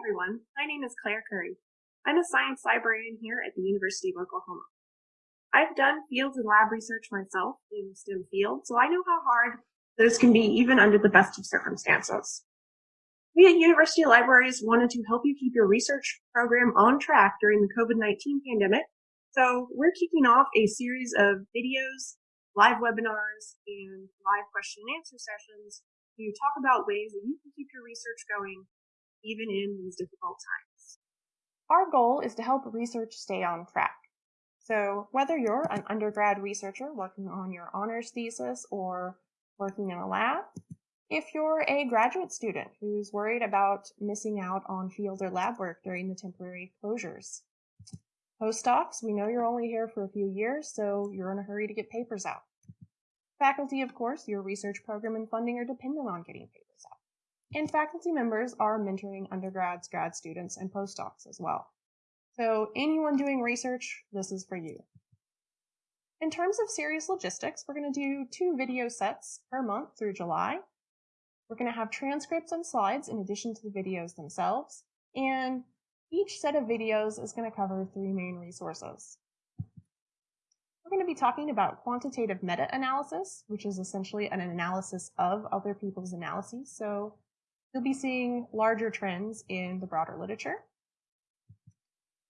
everyone, my name is Claire Curry. I'm a science librarian here at the University of Oklahoma. I've done field and lab research myself in the STEM field, so I know how hard those can be even under the best of circumstances. We at University Libraries wanted to help you keep your research program on track during the COVID-19 pandemic, so we're kicking off a series of videos, live webinars, and live question and answer sessions to talk about ways that you can keep your research going even in these difficult times. Our goal is to help research stay on track. So whether you're an undergrad researcher working on your honors thesis or working in a lab, if you're a graduate student who's worried about missing out on field or lab work during the temporary closures, postdocs, we know you're only here for a few years, so you're in a hurry to get papers out. Faculty, of course, your research program and funding are dependent on getting papers and faculty members are mentoring undergrads, grad students, and postdocs as well. So anyone doing research, this is for you. In terms of series logistics, we're going to do two video sets per month through July. We're going to have transcripts and slides in addition to the videos themselves, and each set of videos is going to cover three main resources. We're going to be talking about quantitative meta-analysis, which is essentially an analysis of other people's analyses. So you'll be seeing larger trends in the broader literature.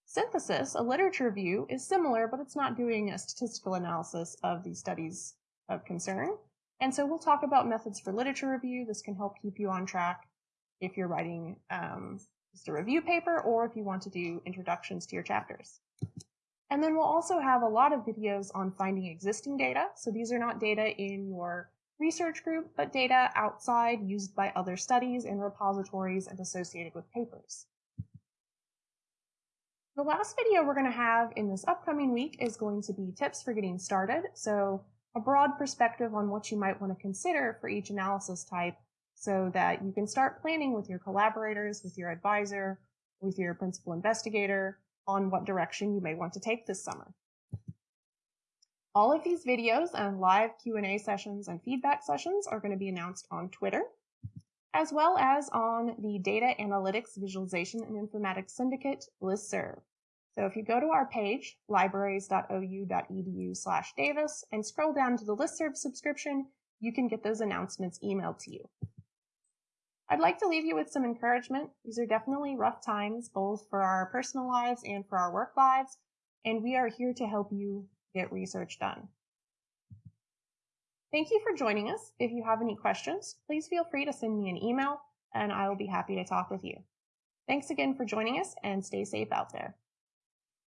Synthesis, a literature review, is similar, but it's not doing a statistical analysis of the studies of concern. And so we'll talk about methods for literature review. This can help keep you on track if you're writing um, just a review paper or if you want to do introductions to your chapters. And then we'll also have a lot of videos on finding existing data. So these are not data in your research group, but data outside used by other studies in repositories and associated with papers. The last video we're going to have in this upcoming week is going to be tips for getting started. So a broad perspective on what you might want to consider for each analysis type so that you can start planning with your collaborators, with your advisor, with your principal investigator on what direction you may want to take this summer. All of these videos and live Q&A sessions and feedback sessions are going to be announced on Twitter, as well as on the Data Analytics Visualization and Informatics Syndicate listserv. So if you go to our page, libraries.ou.edu slash Davis, and scroll down to the listserv subscription, you can get those announcements emailed to you. I'd like to leave you with some encouragement. These are definitely rough times, both for our personal lives and for our work lives, and we are here to help you get research done. Thank you for joining us. If you have any questions, please feel free to send me an email and I will be happy to talk with you. Thanks again for joining us and stay safe out there.